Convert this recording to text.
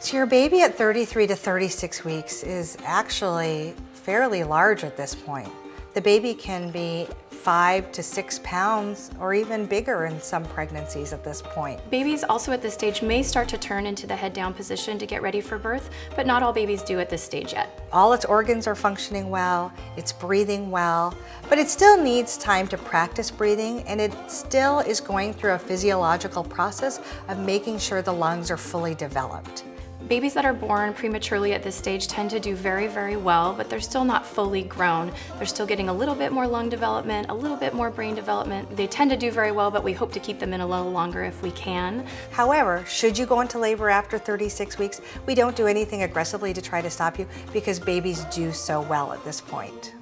So your baby at 33 to 36 weeks is actually fairly large at this point. The baby can be five to six pounds or even bigger in some pregnancies at this point. Babies also at this stage may start to turn into the head down position to get ready for birth, but not all babies do at this stage yet. All its organs are functioning well, it's breathing well, but it still needs time to practice breathing and it still is going through a physiological process of making sure the lungs are fully developed. Babies that are born prematurely at this stage tend to do very, very well, but they're still not fully grown. They're still getting a little bit more lung development, a little bit more brain development. They tend to do very well, but we hope to keep them in a little longer if we can. However, should you go into labor after 36 weeks, we don't do anything aggressively to try to stop you because babies do so well at this point.